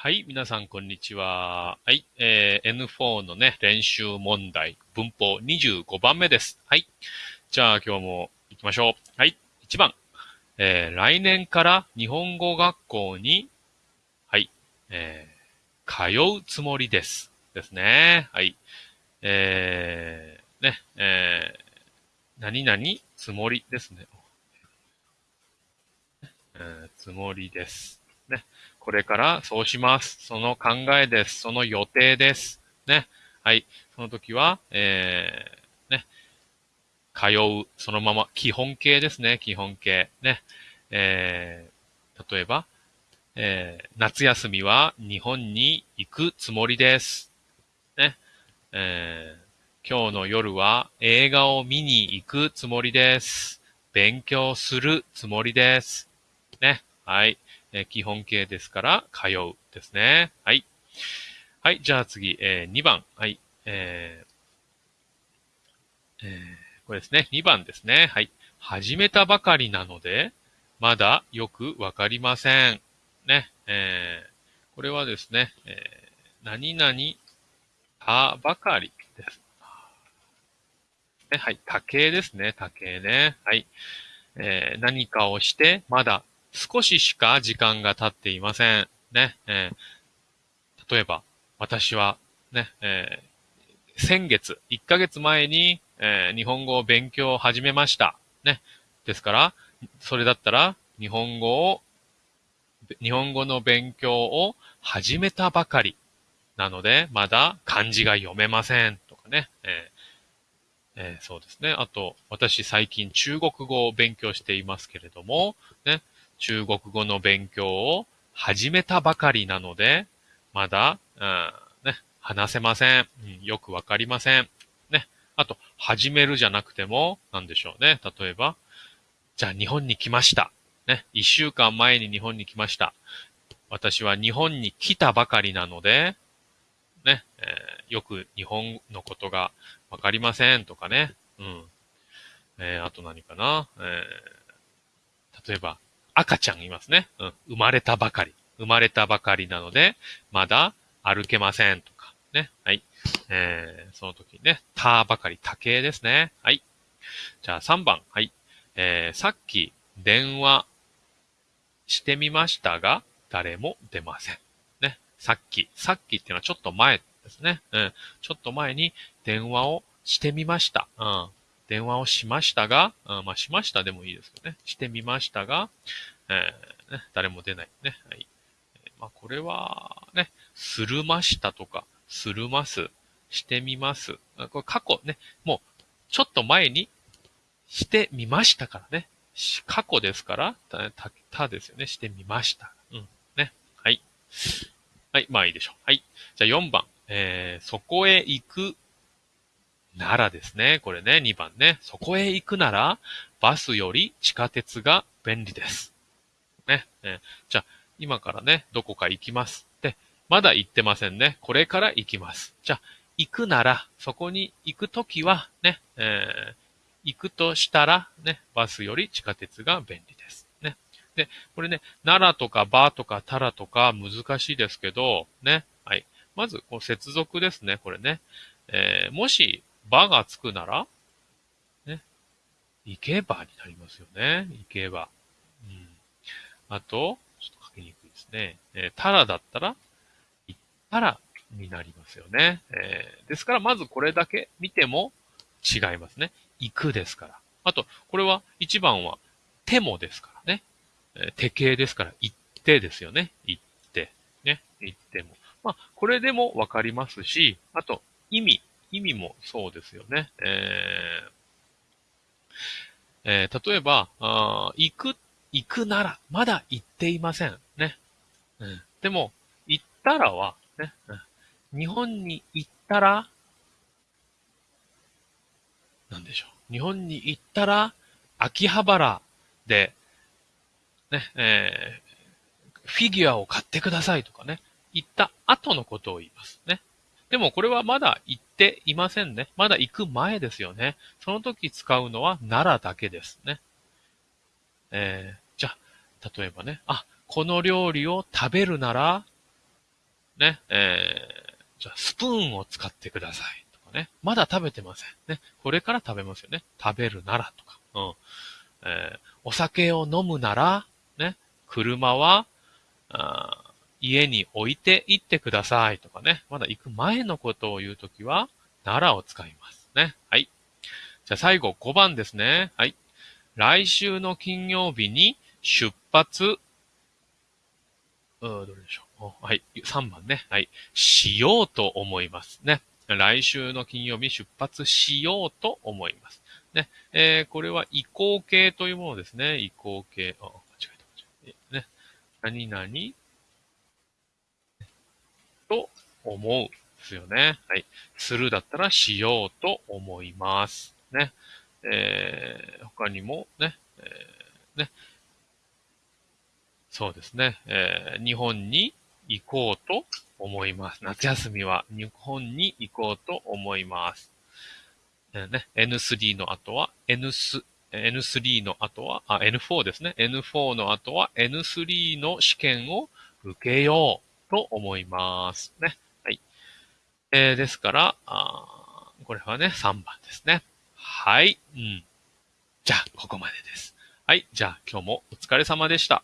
はい、皆さん、こんにちは。はい、えー、N4 のね、練習問題、文法25番目です。はい。じゃあ、今日も行きましょう。はい、1番。えー、来年から日本語学校に、はい、えー、通うつもりです。ですね。はい。えー、ね、えー、何々つもりですね。えー、つもりです。ね。これからそうします。その考えです。その予定です。ね。はい。その時は、えー、ね。通う、そのまま、基本形ですね。基本形。ね。えー、例えば、えー、夏休みは日本に行くつもりです。ね。えー、今日の夜は映画を見に行くつもりです。勉強するつもりです。ね。はい。え、基本形ですから、通うですね。はい。はい、じゃあ次、えー、2番。はい。えー、えー、これですね。2番ですね。はい。始めたばかりなので、まだよくわかりません。ね。えー、これはですね、えー、何々たばかりです。ね、はい。多形ですね。多形ね。はい。えー、何かをして、まだ少ししか時間が経っていません。ね。えー、例えば、私は、ね、えー、先月、1ヶ月前に、えー、日本語を勉強を始めました。ね。ですから、それだったら、日本語を、日本語の勉強を始めたばかり。なので、まだ漢字が読めません。とかね。えーえー、そうですね。あと、私最近中国語を勉強していますけれども、ね。中国語の勉強を始めたばかりなので、まだ、うん、ね、話せません。うん、よくわかりません。ね。あと、始めるじゃなくても、なんでしょうね。例えば、じゃあ日本に来ました。ね。一週間前に日本に来ました。私は日本に来たばかりなので、ね、えー、よく日本のことがわかりませんとかね。うん。えー、あと何かな。えー、例えば、赤ちゃんいますね。うん。生まれたばかり。生まれたばかりなので、まだ歩けませんとか。ね。はい。えー、その時にね、たばかり、多形ですね。はい。じゃあ3番。はい。えー、さっき電話してみましたが、誰も出ません。ね。さっき。さっきっていうのはちょっと前ですね。うん。ちょっと前に電話をしてみました。うん。電話をしましたが、あまあ、しましたでもいいですけどね。してみましたが、えー、ね、誰も出ないね。はい。まあ、これは、ね、するましたとか、するます、してみます。これ過去ね、もう、ちょっと前にしてみましたからね。過去ですから、た、た、たですよね。してみました。うん。ね。はい。はい。まあいいでしょう。はい。じゃあ4番。えー、そこへ行くならですね。これね、2番ね。そこへ行くなら、バスより地下鉄が便利です。ね。えじゃあ、今からね、どこか行きます。で、まだ行ってませんね。これから行きます。じゃあ、行くなら、そこに行くときは、ね、えー、行くとしたら、ね、バスより地下鉄が便利です。ね。で、これね、奈良とかバーとかタラとか難しいですけど、ね。はい。まず、こう、接続ですね。これね。えー、もし、ばがつくなら、ね、行けばになりますよね。行けば。うん。あと、ちょっと書きにくいですね。えー、たらだったら、行ったらになりますよね。えー、ですから、まずこれだけ見ても違いますね。行くですから。あと、これは、一番は、手もですからね。えー、手形ですから、行ってですよね。行って。ね。行っても。まあ、これでもわかりますし、あと、意味。もそうですよね。えーえー、例えば、行く、行くなら、まだ行っていません。ね。うん、でも、行ったらは、ね、日本に行ったら、なんでしょう。日本に行ったら、秋葉原で、ね、えー、フィギュアを買ってくださいとかね、行った後のことを言いますね。でもこれはまだ行っていませんね。まだ行く前ですよね。その時使うのは奈良だけですね。えー、じゃあ、例えばね、あ、この料理を食べるなら、ね、えー、じゃあスプーンを使ってください。とかね。まだ食べてません。ね。これから食べますよね。食べるならとか。うん。えー、お酒を飲むなら、ね。車は、あ家に置いて行ってくださいとかね。まだ行く前のことを言うときは、ならを使いますね。はい。じゃあ最後5番ですね。はい。来週の金曜日に出発、うんどれでしょう。はい。3番ね。はい。しようと思いますね。来週の金曜日出発しようと思います。ね。えー、これは移行形というものですね。移行形。あ、間違えた、間違えた。ね。何々と思う。ですよね。はい。するだったらしようと思います。ね。えー、他にもね、えー、ね。そうですね。えー、日本に行こうと思います。夏休みは日本に行こうと思います。えー、ね、N3 の後は N3、N3 の後は、あ、N4 ですね。N4 の後は N3 の試験を受けようと思います。ね。はい。えー、ですから、あこれはね、3番ですね。はい。うん。じゃあ、ここまでです。はい。じゃあ、今日もお疲れ様でした。